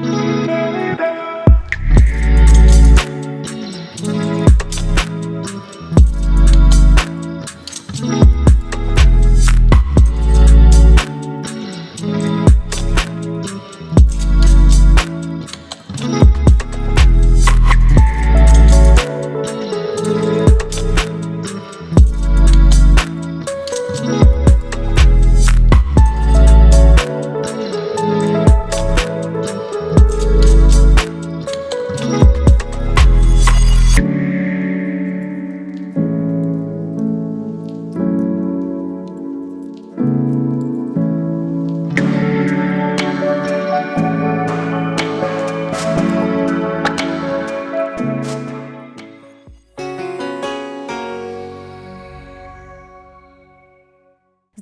Música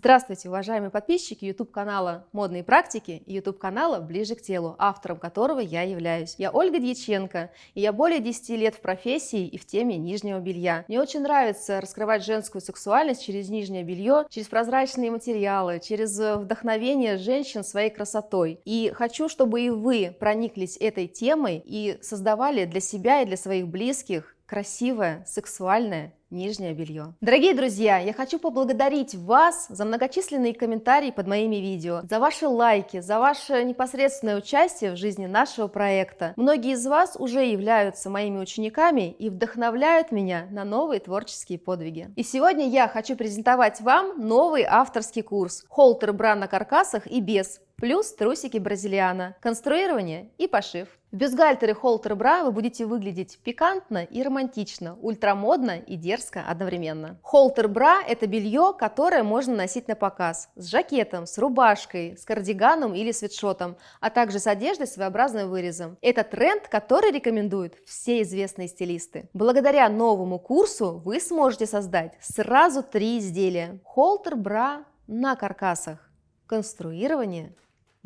Здравствуйте, уважаемые подписчики YouTube-канала «Модные практики» и YouTube-канала «Ближе к телу», автором которого я являюсь. Я Ольга Дьяченко, и я более 10 лет в профессии и в теме нижнего белья. Мне очень нравится раскрывать женскую сексуальность через нижнее белье, через прозрачные материалы, через вдохновение женщин своей красотой. И хочу, чтобы и вы прониклись этой темой и создавали для себя и для своих близких красивое, сексуальное нижнее белье. Дорогие друзья, я хочу поблагодарить вас за многочисленные комментарии под моими видео, за ваши лайки, за ваше непосредственное участие в жизни нашего проекта. Многие из вас уже являются моими учениками и вдохновляют меня на новые творческие подвиги. И сегодня я хочу презентовать вам новый авторский курс «Холтер бра на каркасах и без» плюс трусики бразилиана, конструирование и пошив. В бюстгальтере холтер бра вы будете выглядеть пикантно и романтично, ультрамодно и дерзко одновременно. Холтер бра – это белье, которое можно носить на показ, с жакетом, с рубашкой, с кардиганом или свитшотом, а также с одеждой с своеобразным вырезом. Это тренд, который рекомендуют все известные стилисты. Благодаря новому курсу вы сможете создать сразу три изделия. Холтер бра на каркасах, конструирование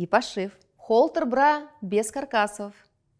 и пошив. Холтер бра без каркасов,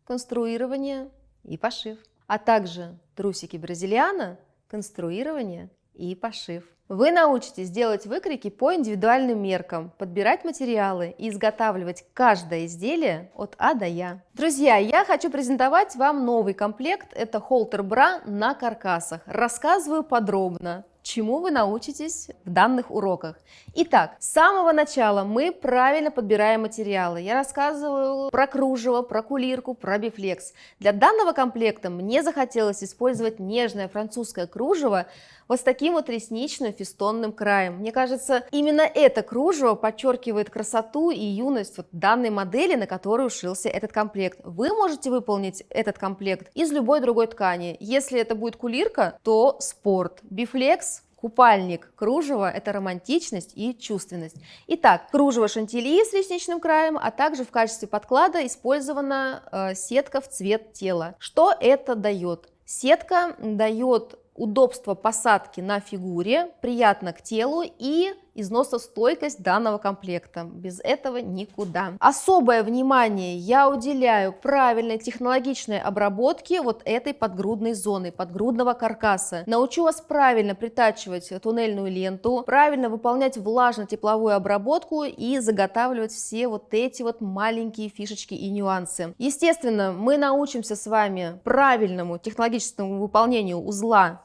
конструирование и пошив. А также трусики бразильяна, конструирование и пошив. Вы научитесь делать выкройки по индивидуальным меркам, подбирать материалы и изготавливать каждое изделие от А до Я. Друзья, я хочу презентовать вам новый комплект. Это холтер бра на каркасах. Рассказываю подробно, чему вы научитесь в данных уроках. Итак, с самого начала мы правильно подбираем материалы. Я рассказываю про кружево, про кулирку, про бифлекс. Для данного комплекта мне захотелось использовать нежное французское кружево вот с таким вот ресничным фестонным краем. Мне кажется, именно это кружево подчеркивает красоту и юность вот данной модели, на которую ушился этот комплект. Вы можете выполнить этот комплект из любой другой ткани. Если это будет кулирка, то спорт. Бифлекс Купальник кружево – это романтичность и чувственность. Итак, кружево шантильи с ресничным краем, а также в качестве подклада использована э, сетка в цвет тела. Что это дает? Сетка дает удобство посадки на фигуре, приятно к телу и износостойкость данного комплекта. Без этого никуда. Особое внимание я уделяю правильной технологичной обработке вот этой подгрудной зоны, подгрудного каркаса. Научу вас правильно притачивать туннельную ленту, правильно выполнять влажно-тепловую обработку и заготавливать все вот эти вот маленькие фишечки и нюансы. Естественно, мы научимся с вами правильному технологическому выполнению узла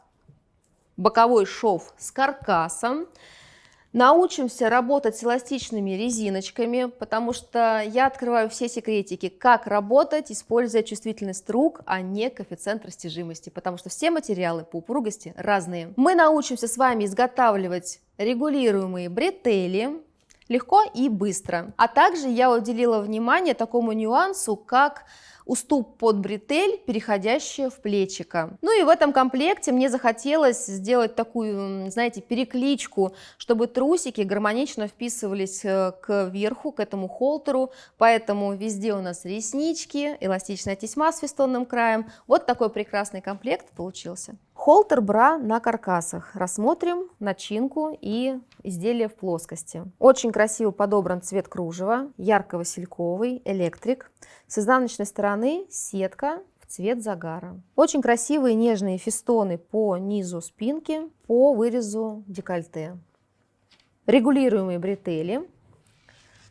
боковой шов с каркасом, Научимся работать с эластичными резиночками, потому что я открываю все секретики, как работать, используя чувствительность рук, а не коэффициент растяжимости, потому что все материалы по упругости разные. Мы научимся с вами изготавливать регулируемые бретели, легко и быстро. А также я уделила внимание такому нюансу, как уступ под бретель, переходящая в плечико. Ну и в этом комплекте мне захотелось сделать такую, знаете, перекличку, чтобы трусики гармонично вписывались э, к верху, к этому холтеру, поэтому везде у нас реснички, эластичная тесьма с фестонным краем. Вот такой прекрасный комплект получился. Холтер бра на каркасах. Рассмотрим начинку и изделие в плоскости. Очень красиво подобран цвет кружева, ярко-васильковый, электрик. С изнаночной стороны сетка в цвет загара. Очень красивые нежные фестоны по низу спинки, по вырезу декольте. Регулируемые бретели.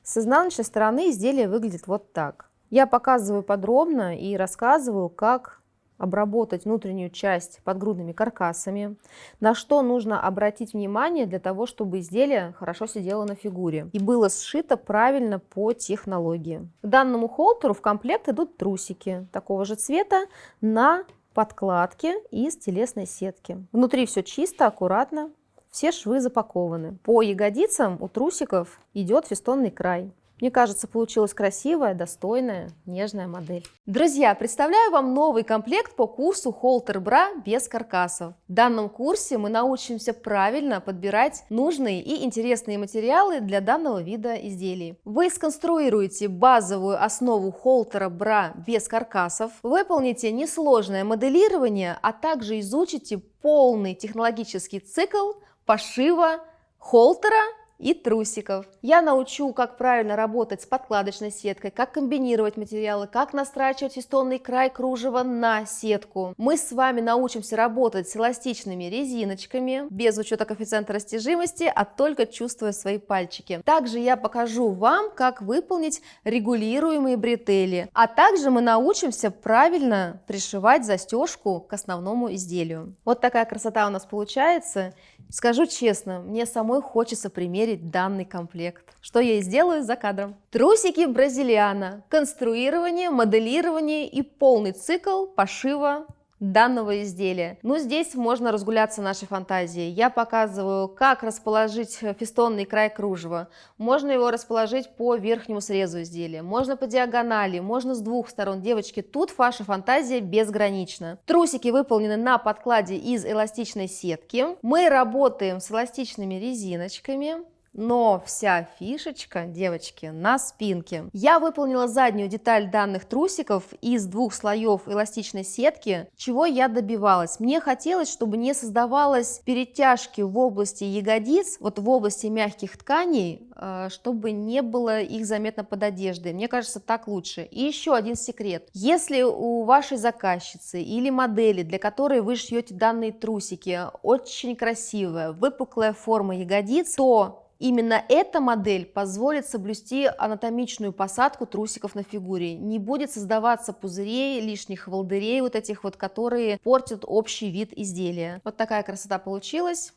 С изнаночной стороны изделие выглядит вот так. Я показываю подробно и рассказываю, как обработать внутреннюю часть подгрудными каркасами, на что нужно обратить внимание для того, чтобы изделие хорошо сидело на фигуре и было сшито правильно по технологии. К данному холтеру в комплект идут трусики такого же цвета на подкладке из телесной сетки. Внутри все чисто, аккуратно, все швы запакованы. По ягодицам у трусиков идет фестонный край. Мне кажется, получилась красивая, достойная, нежная модель. Друзья, представляю вам новый комплект по курсу Холтер Бра без каркасов. В данном курсе мы научимся правильно подбирать нужные и интересные материалы для данного вида изделий. Вы сконструируете базовую основу холтера бра без каркасов, выполните несложное моделирование, а также изучите полный технологический цикл пошива холтера и трусиков. Я научу, как правильно работать с подкладочной сеткой, как комбинировать материалы, как настрачивать фестонный край кружева на сетку. Мы с вами научимся работать с эластичными резиночками, без учета коэффициента растяжимости, а только чувствуя свои пальчики. Также я покажу вам, как выполнить регулируемые бретели, а также мы научимся правильно пришивать застежку к основному изделию. Вот такая красота у нас получается. Скажу честно, мне самой хочется примерить данный комплект, что я и сделаю за кадром. Трусики бразилиана, конструирование, моделирование и полный цикл пошива данного изделия. Ну, здесь можно разгуляться нашей фантазией. Я показываю, как расположить фестонный край кружева. Можно его расположить по верхнему срезу изделия, можно по диагонали, можно с двух сторон. Девочки, тут ваша фантазия безгранична. Трусики выполнены на подкладе из эластичной сетки. Мы работаем с эластичными резиночками. Но вся фишечка, девочки, на спинке. Я выполнила заднюю деталь данных трусиков из двух слоев эластичной сетки. Чего я добивалась? Мне хотелось, чтобы не создавалось перетяжки в области ягодиц, вот в области мягких тканей, э, чтобы не было их заметно под одеждой. Мне кажется, так лучше. И еще один секрет. Если у вашей заказчицы или модели, для которой вы шьете данные трусики, очень красивая, выпуклая форма ягодиц, то Именно эта модель позволит соблюсти анатомичную посадку трусиков на фигуре. Не будет создаваться пузырей, лишних волдырей, вот этих вот, которые портят общий вид изделия. Вот такая красота получилась.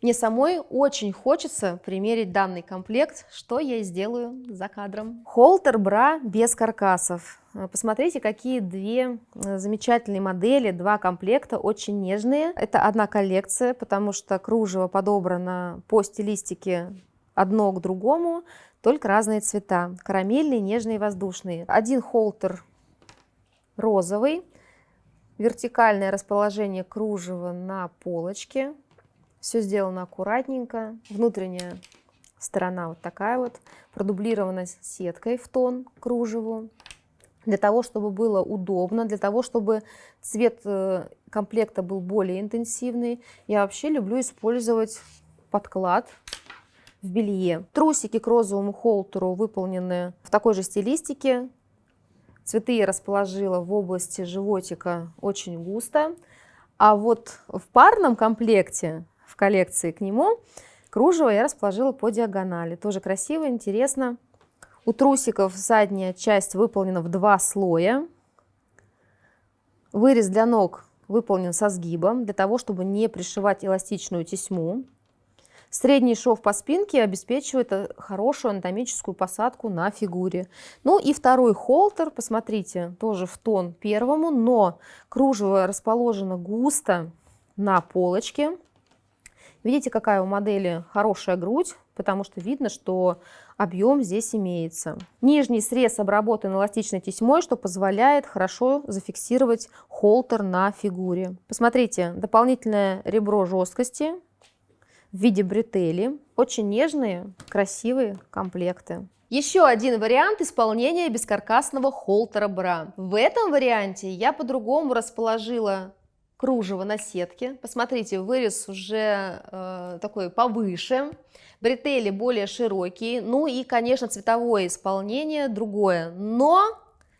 Мне самой очень хочется примерить данный комплект, что я и сделаю за кадром. Холтер бра без каркасов. Э, посмотрите, какие две э, замечательные модели, два комплекта, очень нежные. Это одна коллекция, потому что кружево подобрано по стилистике одно к другому, только разные цвета. Карамельные, нежные, воздушные. Один холтер розовый, вертикальное расположение кружева на полочке, все сделано аккуратненько. Внутренняя сторона вот такая вот, продублирована сеткой в тон кружеву. Для того, чтобы было удобно, для того, чтобы цвет э, комплекта был более интенсивный, я вообще люблю использовать подклад в белье. Трусики к розовому холтеру выполнены в такой же стилистике. Цветы я расположила в области животика очень густо. А вот в парном комплекте в коллекции к нему. Кружево я расположила по диагонали. Тоже красиво, интересно. У трусиков задняя часть выполнена в два слоя. Вырез для ног выполнен со сгибом, для того, чтобы не пришивать эластичную тесьму. Средний шов по спинке обеспечивает э, хорошую анатомическую посадку на фигуре. Ну и второй холтер, посмотрите, тоже в тон первому, но кружево расположено густо на полочке. Видите, какая у модели хорошая грудь, потому что видно, что объем здесь имеется. Нижний срез обработан эластичной тесьмой, что позволяет хорошо зафиксировать холтер на фигуре. Посмотрите, дополнительное ребро жесткости в виде бретели. Очень нежные, красивые комплекты. Еще один вариант исполнения бескаркасного холтера бра. В этом варианте я по-другому расположила кружево на сетке. Посмотрите, вырез уже э, такой повыше, бретели более широкие, ну и, конечно, цветовое исполнение другое, но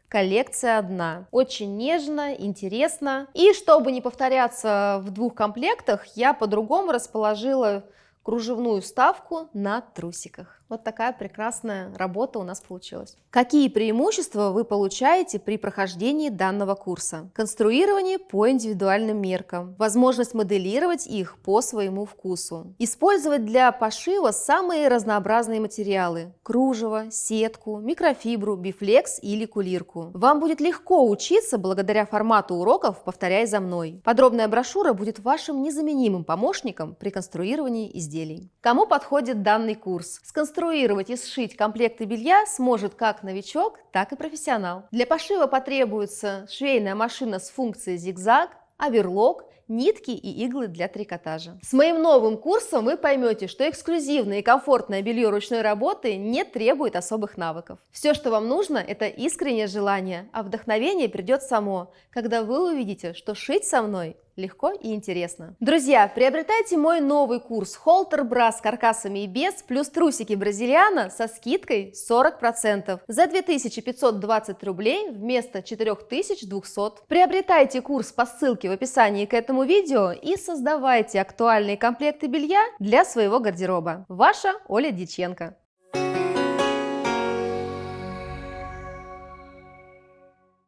коллекция одна. Очень нежно, интересно. И чтобы не повторяться в двух комплектах, я по-другому расположила кружевную вставку на трусиках. Вот такая прекрасная работа у нас получилась. Какие преимущества вы получаете при прохождении данного курса? Конструирование по индивидуальным меркам, возможность моделировать их по своему вкусу, использовать для пошива самые разнообразные материалы – кружево, сетку, микрофибру, бифлекс или кулирку. Вам будет легко учиться благодаря формату уроков «Повторяй за мной». Подробная брошюра будет вашим незаменимым помощником при конструировании изделий. Кому подходит данный курс? Сконструировать и сшить комплекты белья сможет как новичок, так и профессионал. Для пошива потребуется швейная машина с функцией зигзаг, оверлок, нитки и иглы для трикотажа. С моим новым курсом вы поймете, что эксклюзивное и комфортное белье ручной работы не требует особых навыков. Все, что вам нужно, это искреннее желание, а вдохновение придет само, когда вы увидите, что шить со мной легко и интересно. Друзья, приобретайте мой новый курс Холтер Бра с каркасами и без, плюс трусики бразильяна со скидкой 40% за 2520 рублей вместо 4200. Приобретайте курс по ссылке в описании к этому видео и создавайте актуальные комплекты белья для своего гардероба. Ваша Оля Диченко.